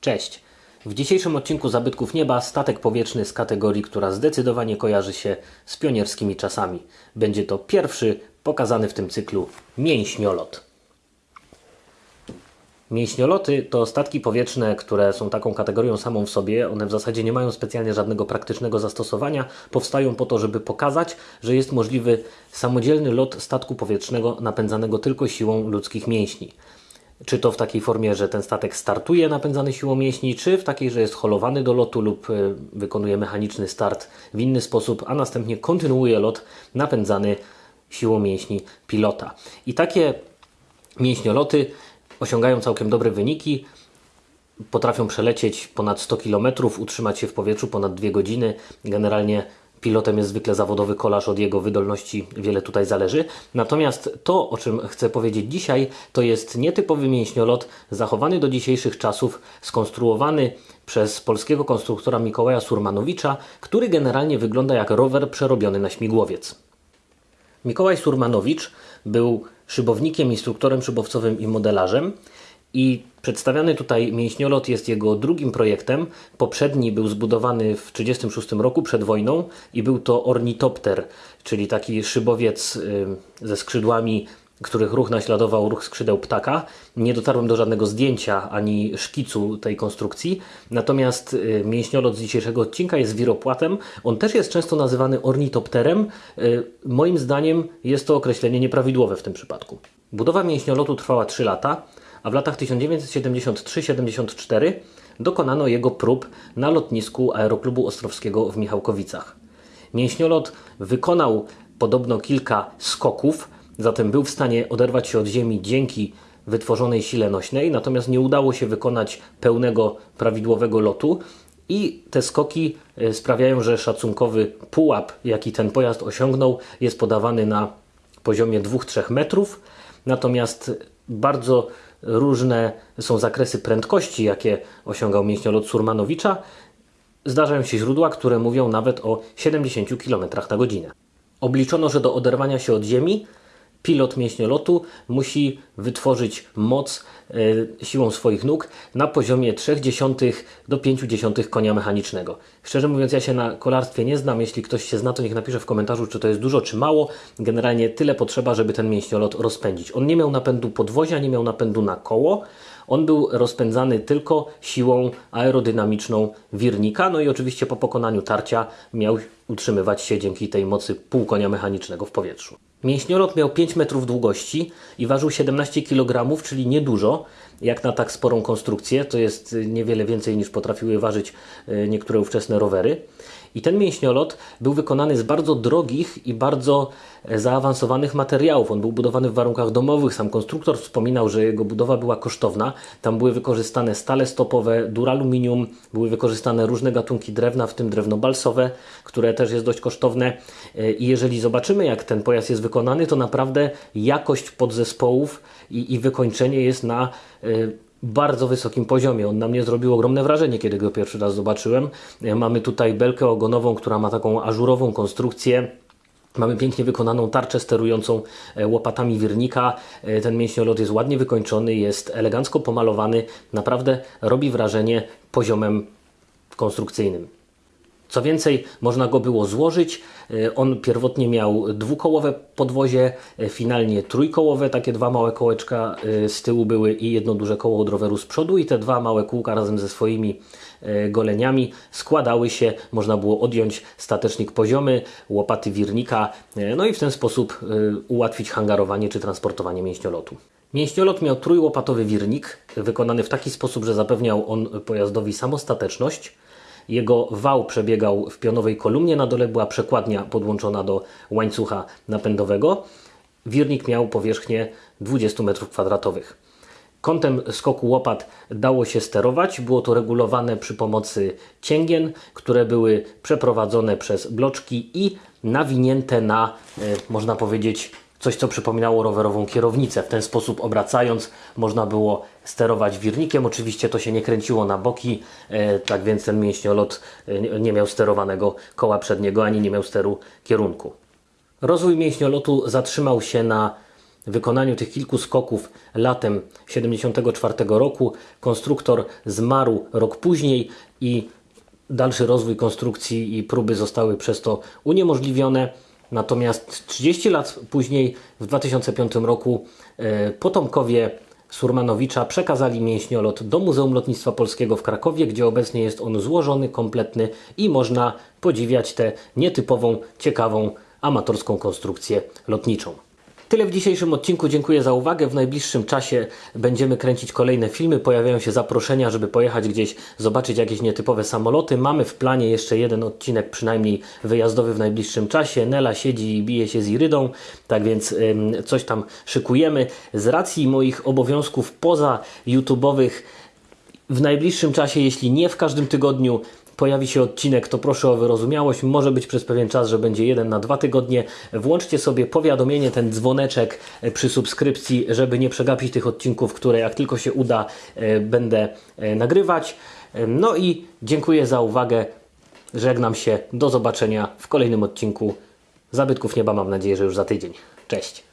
Cześć! W dzisiejszym odcinku Zabytków Nieba statek powietrzny z kategorii, która zdecydowanie kojarzy się z pionierskimi czasami. Będzie to pierwszy pokazany w tym cyklu mięśniolot. Mięśnioloty to statki powietrzne, które są taką kategorią samą w sobie. One w zasadzie nie mają specjalnie żadnego praktycznego zastosowania. Powstają po to, żeby pokazać, że jest możliwy samodzielny lot statku powietrznego napędzanego tylko siłą ludzkich mięśni. Czy to w takiej formie, że ten statek startuje napędzany siłą mięśni, czy w takiej, że jest holowany do lotu lub y, wykonuje mechaniczny start w inny sposób, a następnie kontynuuje lot napędzany siłą mięśni pilota. I takie mięśnioloty osiągają całkiem dobre wyniki. Potrafią przelecieć ponad 100 km, utrzymać się w powietrzu ponad 2 godziny. Generalnie pilotem jest zwykle zawodowy kolarz, od jego wydolności wiele tutaj zależy. Natomiast to, o czym chcę powiedzieć dzisiaj, to jest nietypowy mięśniolot, zachowany do dzisiejszych czasów, skonstruowany przez polskiego konstruktora Mikołaja Surmanowicza, który generalnie wygląda jak rower przerobiony na śmigłowiec. Mikołaj Surmanowicz był szybownikiem, instruktorem szybowcowym i modelarzem. I przedstawiany tutaj mięśniolot jest jego drugim projektem. Poprzedni był zbudowany w 1936 roku przed wojną i był to ornitopter, czyli taki szybowiec y, ze skrzydłami, których ruch naśladował ruch skrzydeł ptaka. Nie dotarłem do żadnego zdjęcia ani szkicu tej konstrukcji. Natomiast y, mięśniolot z dzisiejszego odcinka jest wiropłatem. On też jest często nazywany ornitopterem. Y, moim zdaniem jest to określenie nieprawidłowe w tym przypadku. Budowa mięśniolotu trwała 3 lata a w latach 1973-74 dokonano jego prób na lotnisku Aeroklubu Ostrowskiego w Michałkowicach. Mięśniolot wykonał podobno kilka skoków, zatem był w stanie oderwać się od ziemi dzięki wytworzonej sile nośnej, natomiast nie udało się wykonać pełnego, prawidłowego lotu. I te skoki e, sprawiają, że szacunkowy pułap, jaki ten pojazd osiągnął, jest podawany na poziomie 2-3 metrów. Natomiast bardzo różne są zakresy prędkości, jakie osiągał mięśniolot Surmanowicza. Zdarzają się źródła, które mówią nawet o 70 km na godzinę. Obliczono, że do oderwania się od ziemi pilot mięśniolotu musi wytworzyć moc e, siłą swoich nóg na poziomie 0,3 do 0,5 konia mechanicznego. Szczerze mówiąc, ja się na kolarstwie nie znam. Jeśli ktoś się zna, to niech napisze w komentarzu, czy to jest dużo, czy mało. Generalnie tyle potrzeba, żeby ten mięśniolot rozpędzić. On nie miał napędu podwozia, nie miał napędu na koło. On był rozpędzany tylko siłą aerodynamiczną wirnika, no i oczywiście po pokonaniu tarcia miał utrzymywać się dzięki tej mocy pół konia mechanicznego w powietrzu. Mięśniolot miał 5 metrów długości i ważył 17 kg, czyli niedużo, jak na tak sporą konstrukcję. To jest niewiele więcej niż potrafiły ważyć e, niektóre ówczesne rowery. I ten mięśniolot był wykonany z bardzo drogich i bardzo e, zaawansowanych materiałów. On był budowany w warunkach domowych. Sam konstruktor wspominał, że jego budowa była kosztowna. Tam były wykorzystane stale stopowe, duraluminium, były wykorzystane różne gatunki drewna, w tym drewno balsowe, które też jest dość kosztowne. E, I jeżeli zobaczymy, jak ten pojazd jest wykonany, to naprawdę jakość podzespołów i, i wykończenie jest na y, bardzo wysokim poziomie. On na mnie zrobił ogromne wrażenie, kiedy go pierwszy raz zobaczyłem. E, mamy tutaj belkę ogonową, która ma taką ażurową konstrukcję. Mamy pięknie wykonaną tarczę sterującą e, łopatami wirnika. E, ten mięśniolot jest ładnie wykończony, jest elegancko pomalowany. Naprawdę robi wrażenie poziomem konstrukcyjnym. Co więcej, można go było złożyć. E, on pierwotnie miał dwukołowe podwozie, e, finalnie trójkołowe, takie dwa małe kołeczka e, z tyłu były i jedno duże koło od roweru z przodu i te dwa małe kółka razem ze swoimi goleniami składały się, można było odjąć statecznik poziomy, łopaty wirnika, no i w ten sposób ułatwić hangarowanie czy transportowanie mięśniolotu. Mięśniolot miał trójłopatowy wirnik, wykonany w taki sposób, że zapewniał on pojazdowi samostateczność, jego wał przebiegał w pionowej kolumnie, na dole była przekładnia podłączona do łańcucha napędowego. Wirnik miał powierzchnię 20 m2. Kątem skoku łopat dało się sterować. Było to regulowane przy pomocy cięgien, które były przeprowadzone przez bloczki i nawinięte na, e, można powiedzieć, coś co przypominało rowerową kierownicę. W ten sposób obracając można było sterować wirnikiem. Oczywiście to się nie kręciło na boki, e, tak więc ten mięśniolot e, nie miał sterowanego koła przedniego ani nie miał steru kierunku. Rozwój mięśniolotu zatrzymał się na wykonaniu tych kilku skoków latem 74 roku. Konstruktor zmarł rok później i dalszy rozwój konstrukcji i próby zostały przez to uniemożliwione. Natomiast 30 lat później, w 2005 roku, e, potomkowie Surmanowicza przekazali mięśniolot do Muzeum Lotnictwa Polskiego w Krakowie, gdzie obecnie jest on złożony, kompletny i można podziwiać tę nietypową, ciekawą, amatorską konstrukcję lotniczą. Tyle w dzisiejszym odcinku. Dziękuję za uwagę. W najbliższym czasie będziemy kręcić kolejne filmy. Pojawiają się zaproszenia, żeby pojechać gdzieś, zobaczyć jakieś nietypowe samoloty. Mamy w planie jeszcze jeden odcinek, przynajmniej wyjazdowy w najbliższym czasie. Nela siedzi i bije się z Irydą, tak więc coś tam szykujemy. Z racji moich obowiązków poza YouTube'owych w najbliższym czasie, jeśli nie w każdym tygodniu, pojawi się odcinek, to proszę o wyrozumiałość. Może być przez pewien czas, że będzie jeden na dwa tygodnie. Włączcie sobie powiadomienie, ten dzwoneczek e, przy subskrypcji, żeby nie przegapić tych odcinków, które jak tylko się uda, e, będę e, nagrywać. No i dziękuję za uwagę. Żegnam się. Do zobaczenia w kolejnym odcinku Zabytków Nieba. Mam nadzieję, że już za tydzień. Cześć.